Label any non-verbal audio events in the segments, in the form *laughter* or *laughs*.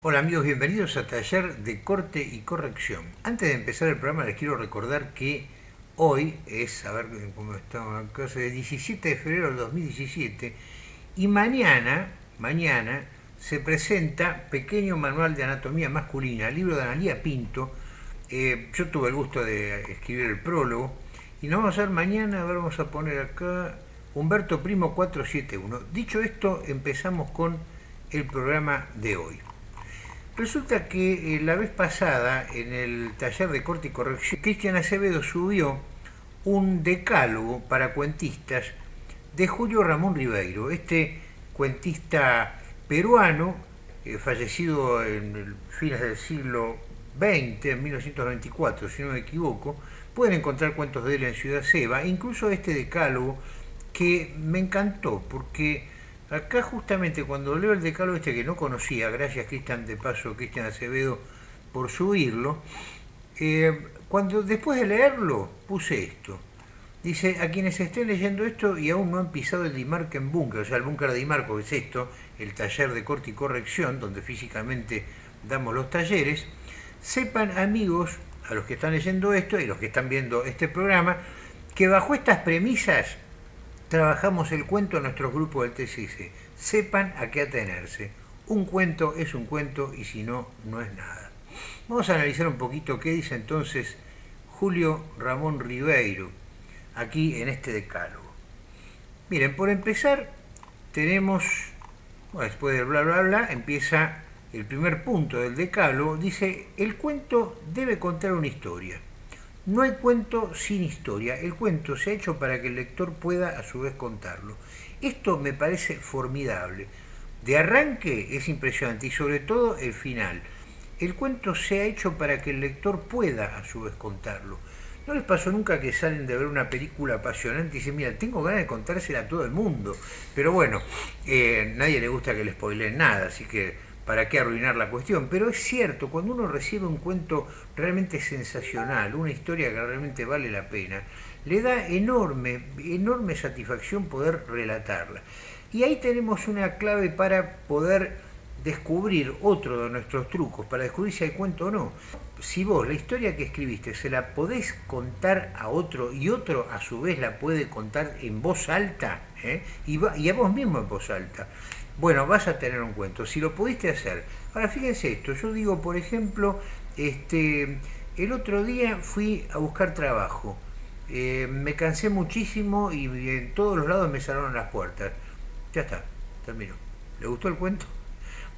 Hola amigos, bienvenidos a Taller de Corte y Corrección. Antes de empezar el programa les quiero recordar que hoy es, a ver cómo estamos acá, es el 17 de febrero del 2017 y mañana, mañana se presenta Pequeño Manual de Anatomía Masculina, libro de Analía Pinto. Eh, yo tuve el gusto de escribir el prólogo y nos vamos a ver mañana, a ver, vamos a poner acá Humberto Primo 471. Dicho esto, empezamos con el programa de hoy. Resulta que eh, la vez pasada, en el taller de corte y corrección, Cristian Acevedo subió un decálogo para cuentistas de Julio Ramón Ribeiro, este cuentista peruano, eh, fallecido en fines del siglo XX, en 1924, si no me equivoco. Pueden encontrar cuentos de él en Ciudad Seba, incluso este decálogo que me encantó, porque Acá justamente cuando leo el decálogo este que no conocía, gracias Cristian de paso, Cristian Acevedo, por subirlo, eh, cuando después de leerlo puse esto. Dice, a quienes estén leyendo esto y aún no han pisado el Dimarken Bunker, o sea, el búnker de Dimarco, es esto, el taller de corte y corrección, donde físicamente damos los talleres, sepan amigos, a los que están leyendo esto y los que están viendo este programa, que bajo estas premisas trabajamos el cuento en nuestros grupos del TCC. Sepan a qué atenerse. Un cuento es un cuento y si no, no es nada. Vamos a analizar un poquito qué dice entonces Julio Ramón Ribeiro aquí en este decálogo. Miren, por empezar, tenemos, después del bla bla bla, empieza el primer punto del decálogo, dice, el cuento debe contar una historia. No hay cuento sin historia, el cuento se ha hecho para que el lector pueda a su vez contarlo. Esto me parece formidable. De arranque es impresionante y sobre todo el final. El cuento se ha hecho para que el lector pueda a su vez contarlo. ¿No les pasó nunca que salen de ver una película apasionante y dicen, mira, tengo ganas de contársela a todo el mundo? Pero bueno, eh, nadie le gusta que le spoileen nada, así que para qué arruinar la cuestión, pero es cierto, cuando uno recibe un cuento realmente sensacional, una historia que realmente vale la pena, le da enorme, enorme satisfacción poder relatarla. Y ahí tenemos una clave para poder descubrir otro de nuestros trucos, para descubrir si hay cuento o no. Si vos la historia que escribiste se la podés contar a otro y otro a su vez la puede contar en voz alta, ¿eh? y, y a vos mismo en voz alta, bueno, vas a tener un cuento, si lo pudiste hacer. Ahora fíjense esto, yo digo, por ejemplo, este, el otro día fui a buscar trabajo, eh, me cansé muchísimo y en todos los lados me cerraron las puertas. Ya está, terminó. ¿Le gustó el cuento?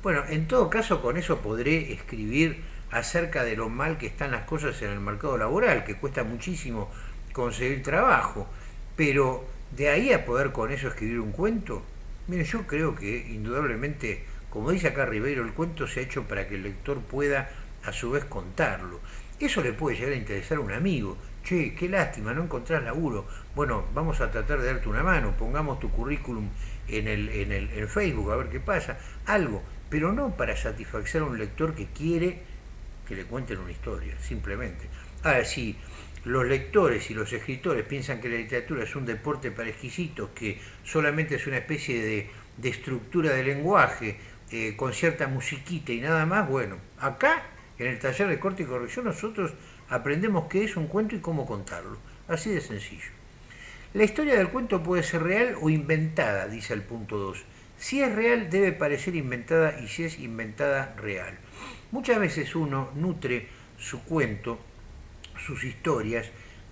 Bueno, en todo caso con eso podré escribir acerca de lo mal que están las cosas en el mercado laboral, que cuesta muchísimo conseguir trabajo, pero de ahí a poder con eso escribir un cuento, Mire, yo creo que indudablemente, como dice acá Ribeiro, el cuento se ha hecho para que el lector pueda a su vez contarlo. Eso le puede llegar a interesar a un amigo. Che, qué lástima, no encontrás laburo. Bueno, vamos a tratar de darte una mano, pongamos tu currículum en el, en el en Facebook a ver qué pasa. Algo, pero no para satisfacer a un lector que quiere que le cuenten una historia, simplemente. Ahora, si los lectores y los escritores piensan que la literatura es un deporte para exquisitos, que solamente es una especie de, estructura de lenguaje eh, con cierta musiquita y nada más, bueno, acá en el taller de corte y corrección nosotros aprendemos qué es un cuento y cómo contarlo. Así de sencillo. La historia del cuento puede ser real o inventada, dice el punto 2. Si es real debe parecer inventada y si es inventada real. Muchas veces uno nutre su cuento sus historias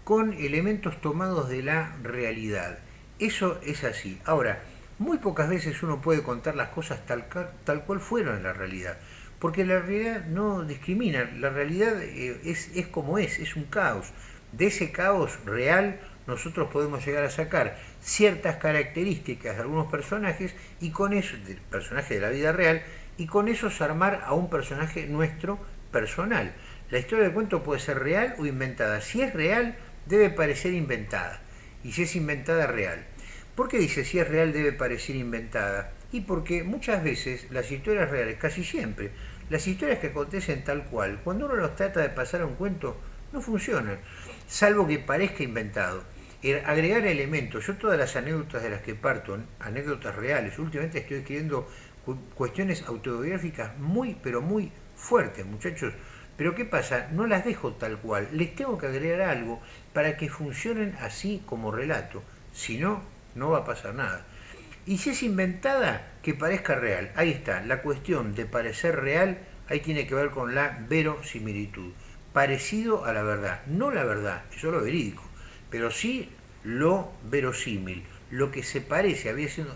con elementos tomados de la realidad. Eso es así. Ahora, muy pocas veces uno puede contar las cosas tal, tal cual fueron en la realidad, porque la realidad no discrimina, la realidad eh, es, es como es, es un caos. De ese caos real nosotros podemos llegar a sacar ciertas características de algunos personajes y con eso, del personaje de la vida real, y con eso armar a un personaje nuestro personal. La historia del cuento puede ser real o inventada. Si es real, debe parecer inventada. Y si es inventada, real. ¿Por qué dice si es real debe parecer inventada? Y porque muchas veces las historias reales, casi siempre, las historias que acontecen tal cual, cuando uno los trata de pasar a un cuento, no funcionan, salvo que parezca inventado. Agregar elementos, yo todas las anécdotas de las que parto, anécdotas reales, últimamente estoy escribiendo cuestiones autobiográficas muy, pero muy fuertes, muchachos. Pero ¿qué pasa? No las dejo tal cual, les tengo que agregar algo para que funcionen así como relato. Si no, no va a pasar nada. Y si es inventada, que parezca real. Ahí está, la cuestión de parecer real, ahí tiene que ver con la verosimilitud. Parecido a la verdad, no la verdad, eso es lo verídico, pero sí lo verosímil. Lo que se parece,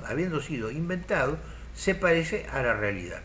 habiendo sido inventado, se parece a la realidad.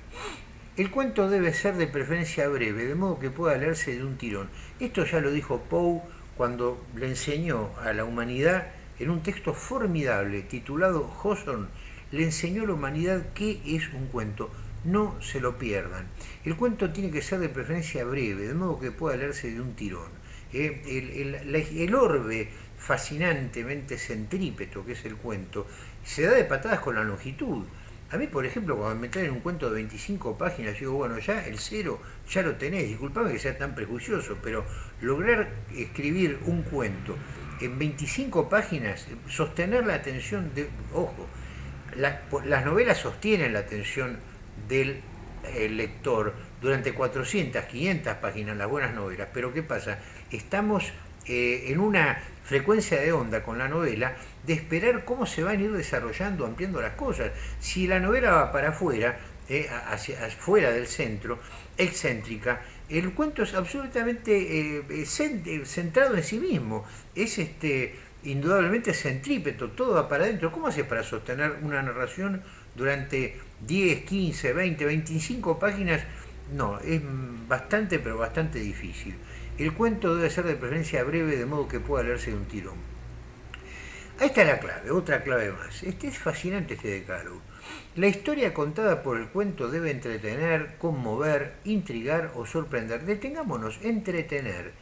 El cuento debe ser de preferencia breve, de modo que pueda leerse de un tirón. Esto ya lo dijo Poe cuando le enseñó a la humanidad en un texto formidable titulado Hawthorne, le enseñó a la humanidad qué es un cuento. No se lo pierdan. El cuento tiene que ser de preferencia breve, de modo que pueda leerse de un tirón. Eh, el, el orbe fascinantemente centrípeto que es el cuento se da de patadas con la longitud. A mí, por ejemplo, cuando me traen un cuento de 25 páginas, yo digo, bueno, ya el cero ya lo tenés, disculpame que sea tan prejuicioso, pero lograr escribir un cuento en 25 páginas, sostener la atención de, ojo, las novelas sostienen la atención del eh, lector durante 400, 500 páginas, las buenas novelas, pero ¿qué pasa? Estamos eh, en una frecuencia de onda con la novela de esperar cómo se van a ir desarrollando, ampliando las cosas. Si la novela va para afuera, eh, hacia, afuera del centro, excéntrica, el cuento es absolutamente eh, centrado en sí mismo. Es este indudablemente centrípeto, todo va para adentro. ¿Cómo hace para sostener una narración durante 10, 15, 20, 25 páginas? No, es bastante, pero bastante difícil. El cuento debe ser de preferencia breve, de modo que pueda leerse de un tirón. Ahí está la clave, otra clave más. Este es fascinante este decálogo. La historia contada por el cuento debe entretener, conmover, intrigar o sorprender. Detengámonos, entretener,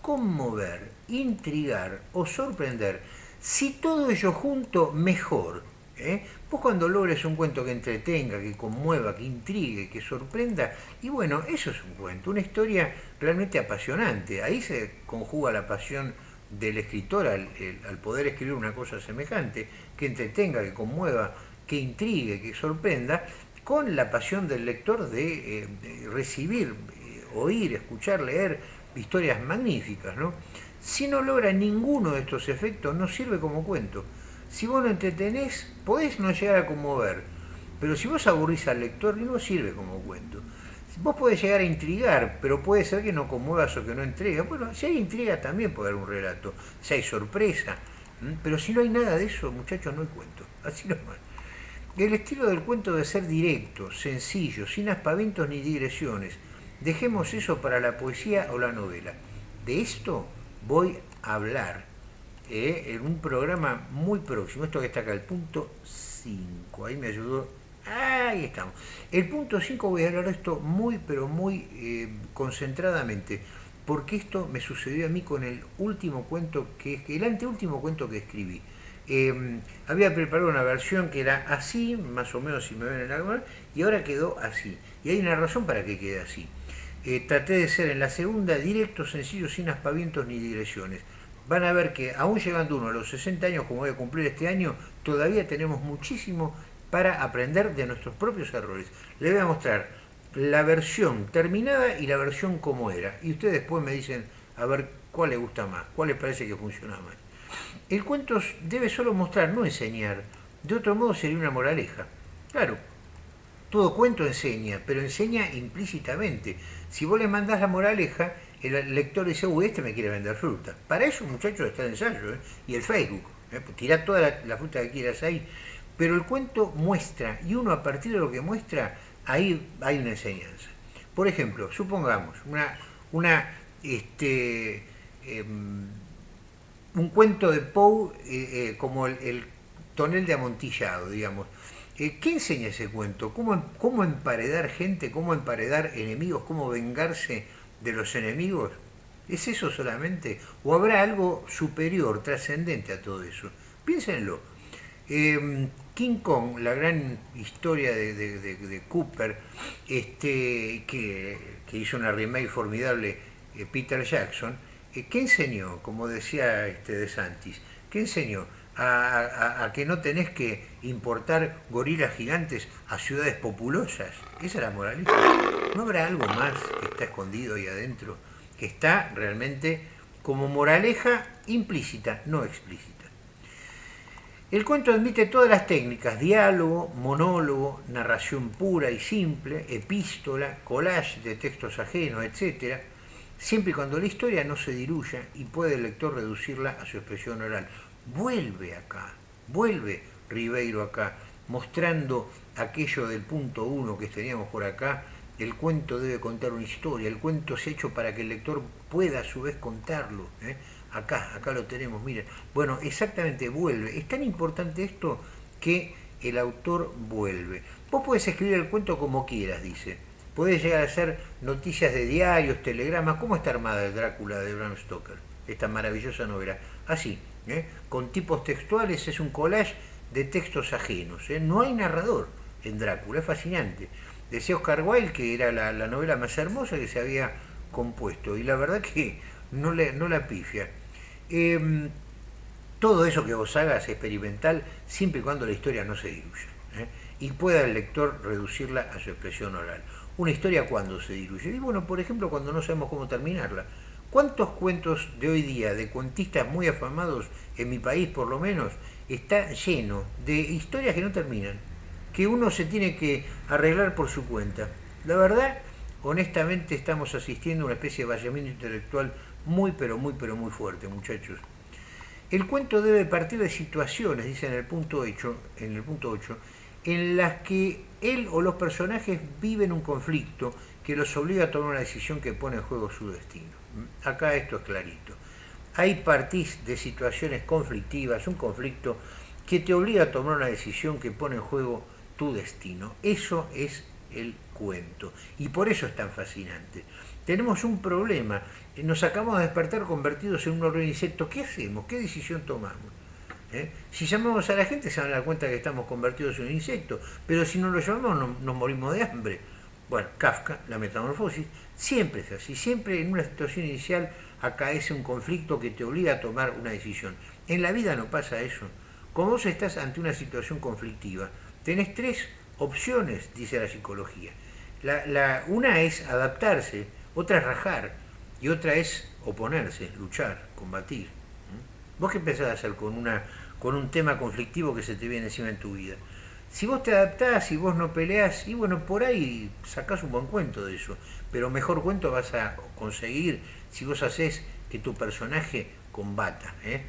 conmover, intrigar o sorprender. Si todo ello junto, mejor. ¿Eh? Vos cuando logres un cuento que entretenga, que conmueva, que intrigue, que sorprenda, y bueno, eso es un cuento, una historia realmente apasionante. Ahí se conjuga la pasión del escritor al, poder escribir una cosa semejante, que entretenga, que conmueva, que intrigue, que sorprenda, con la pasión del lector de, eh, recibir, eh, oír, escuchar, leer historias magníficas. ¿no? Si no logra ninguno de estos efectos, no sirve como cuento. Si vos no entretenés, podés no llegar a conmover, pero si vos aburrís al lector, no sirve como cuento. Vos podés llegar a intrigar, pero puede ser que no conmuevas o que no entrega. Bueno, si hay intriga también puede haber un relato, si hay sorpresa. Pero si no hay nada de eso, muchachos, no hay cuento. *laughs* Así nomás. El estilo del cuento debe ser directo, sencillo, sin aspavientos ni digresiones. Dejemos eso para la poesía o la novela. De esto voy a hablar eh, en un programa muy próximo. Esto que está acá, el punto 5. Ahí me ayudó. Ahí estamos. El punto 5 voy a hablar de esto muy, pero muy eh, concentradamente. Porque esto me sucedió a mí con el último cuento, que el anteúltimo cuento que escribí. Em, había preparado una versión que era así, más o menos si me ven en la y ahora quedó así. Y hay una razón para que quede así. Eh, traté de ser en la segunda directo, sencillo, sin aspavientos ni digresiones van a ver que aún llegando uno a los 60 años, como voy a cumplir este año, todavía tenemos muchísimo para aprender de nuestros propios errores. Les voy a mostrar la versión terminada y la versión como era. Y ustedes después me dicen a ver cuál les gusta más, cuál les parece que funciona más. El cuento debe solo mostrar, no enseñar. De otro modo sería una moraleja. Claro, todo cuento enseña, pero enseña implícitamente. Si vos le mandás la moraleja, el lector dice, uy, este me quiere vender fruta. Para eso, muchachos, está el ensayo ¿eh? y el Facebook. ¿eh? Pues tira toda la, fruta que quieras ahí. Pero el cuento muestra, y uno a partir de lo que muestra, ahí hay una enseñanza. Por ejemplo, supongamos una, una este, em, un cuento de Poe eh, como el, tonel de amontillado, digamos. ¿Qué enseña ese cuento? ¿Cómo, ¿Cómo emparedar gente? ¿Cómo emparedar enemigos? ¿Cómo vengarse? De los enemigos? ¿Es eso solamente? ¿O habrá algo superior, trascendente a todo eso? Piénsenlo. Em, King Kong, la gran historia de, Cooper, este, que, hizo una remake formidable eh, Peter Jackson, eh, ¿qué enseñó? Como decía este De Santis, ¿qué enseñó? A, que no tenés que importar gorilas gigantes a ciudades populosas. Esa es la moralidad. ¿No habrá algo más que está escondido ahí adentro? Que está realmente como moraleja implícita, no explícita. El cuento admite todas las técnicas, diálogo, monólogo, narración pura y simple, epístola, collage de textos ajenos, etc., siempre y cuando la historia no se diluya y puede el lector reducirla a su expresión oral. Vuelve acá, vuelve Ribeiro acá, mostrando aquello del punto uno que teníamos por acá, el cuento debe contar una historia, el cuento es hecho para que el lector pueda a su vez contarlo. ¿eh? Acá, acá lo tenemos, miren. Bueno, exactamente, vuelve. Es tan importante esto que el autor vuelve. Vos podés escribir el cuento como quieras, dice. Podés llegar a hacer noticias de diarios, telegramas. ¿Cómo está armada el Drácula de Bram Stoker? Esta maravillosa novela. Así, ¿eh? con tipos textuales, es un collage de textos ajenos. ¿eh? No hay narrador en Drácula, es fascinante. Decía Oscar Wilde que era la, novela más hermosa que se había compuesto. Y la verdad que no, la pifia. Em, todo eso que vos hagas experimental siempre y cuando la historia no se diluya ¿eh? y pueda el lector reducirla a su expresión oral. Una historia cuando se diluye. Y bueno, por ejemplo, cuando no sabemos cómo terminarla. ¿Cuántos cuentos de hoy día, de cuentistas muy afamados, en mi país por lo menos, está lleno de historias que no terminan? Que uno se tiene que arreglar por su cuenta. La verdad, honestamente, estamos asistiendo a una especie de vallamiento intelectual muy, pero muy, pero muy fuerte, muchachos. El cuento debe partir de situaciones, dice en el punto 8, en el punto 8, en las que él o los personajes viven un conflicto que los obliga a tomar una decisión que pone en juego su destino. Acá esto es clarito. Hay partís de situaciones conflictivas, un conflicto que te obliga a tomar una decisión que pone en juego tu destino. Eso es el cuento. Y por eso es tan fascinante. Tenemos un problema nos acabamos de despertar convertidos en un orden insecto. ¿Qué hacemos? ¿Qué decisión tomamos? ¿Eh? Si llamamos a la gente se van a dar cuenta que estamos convertidos en un insecto, pero si no lo llamamos nos morimos de hambre. Bueno, Kafka, la metamorfosis, siempre es así, siempre en una situación inicial acaece un conflicto que te obliga a tomar una decisión. En la vida no pasa eso. Como vos estás ante una situación conflictiva, tenés tres opciones, dice la psicología. La, una es adaptarse, otra es rajar, y otra es oponerse, luchar, combatir. ¿Vos qué empezás a hacer con, una, con un tema conflictivo que se te viene encima en tu vida? Si vos te adaptás y vos no peleás, y bueno, por ahí sacás un buen cuento de eso, pero mejor cuento vas a conseguir si vos haces que tu personaje combata, ¿eh?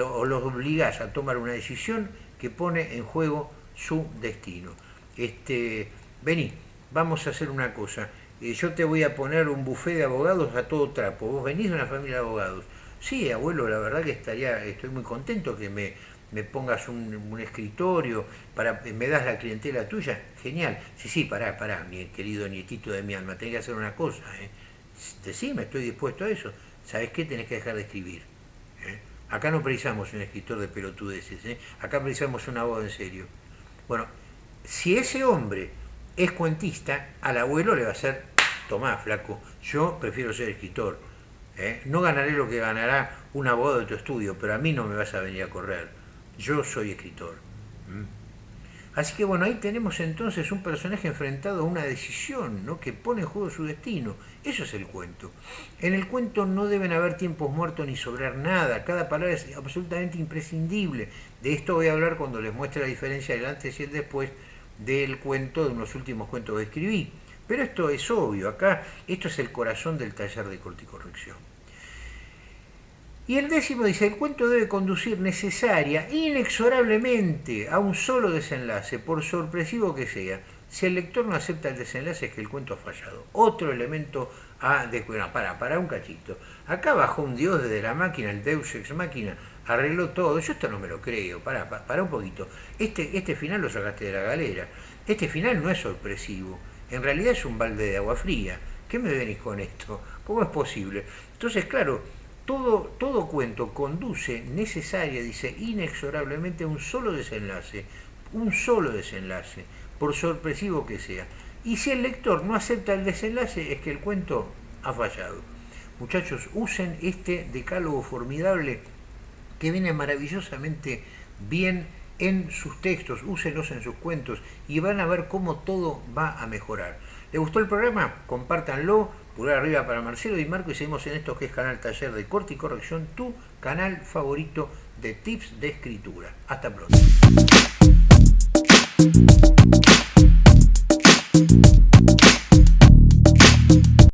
o los obligás a tomar una decisión que pone en juego su destino. Este, vení, vamos a hacer una cosa yo te voy a poner un buffet de abogados a todo trapo. Vos venís de una familia de abogados. Sí, abuelo, la verdad que estaría, estoy muy contento que me, me pongas un, escritorio, para, me das la clientela tuya. Genial. Sí, sí, pará, pará, mi querido nietito de mi alma, tenés que hacer una cosa. ¿eh? Decime, estoy dispuesto a eso. ¿Sabes qué? Tenés que dejar de escribir. ¿eh? Acá no precisamos un escritor de pelotudeces, ¿eh? acá precisamos un abogado en serio. Bueno, si ese hombre es cuentista, al abuelo le va a ser tomá, flaco, yo prefiero ser escritor. ¿eh? No ganaré lo que ganará un abogado de tu estudio, pero a mí no me vas a venir a correr. Yo soy escritor. Así que bueno, ahí tenemos entonces un personaje enfrentado a una decisión ¿no? que pone en juego su destino. Eso es el cuento. En el cuento no deben haber tiempos muertos ni sobrar nada. Cada palabra es absolutamente imprescindible. De esto voy a hablar cuando les muestre la diferencia del antes y el después del cuento, de unos últimos cuentos que escribí. Pero esto es obvio, acá esto es el corazón del taller de corticorrección. Y el décimo dice, el cuento debe conducir necesaria, inexorablemente, a un solo desenlace, por sorpresivo que sea. Si el lector no acepta el desenlace es que el cuento ha fallado. Otro elemento a descubrir. para, para un cachito. Acá bajó un dios desde la máquina, el Deus Ex Máquina, arregló todo. Yo esto no me lo creo. Para, para, un poquito. Este, este final lo sacaste de la galera. Este final no es sorpresivo en realidad es un balde de agua fría. ¿Qué me venís con esto? ¿Cómo es posible? Entonces, claro, todo, todo cuento conduce necesaria, dice, inexorablemente a un solo desenlace, un solo desenlace, por sorpresivo que sea. Y si el lector no acepta el desenlace, es que el cuento ha fallado. Muchachos, usen este decálogo formidable que viene maravillosamente bien en sus textos, úsenlos en sus cuentos y van a ver cómo todo va a mejorar. ¿Les gustó el programa? Compártanlo, pulgar arriba para Marcelo y Marco y seguimos en esto que es Canal Taller de Corte y Corrección, tu canal favorito de tips de escritura. Hasta pronto.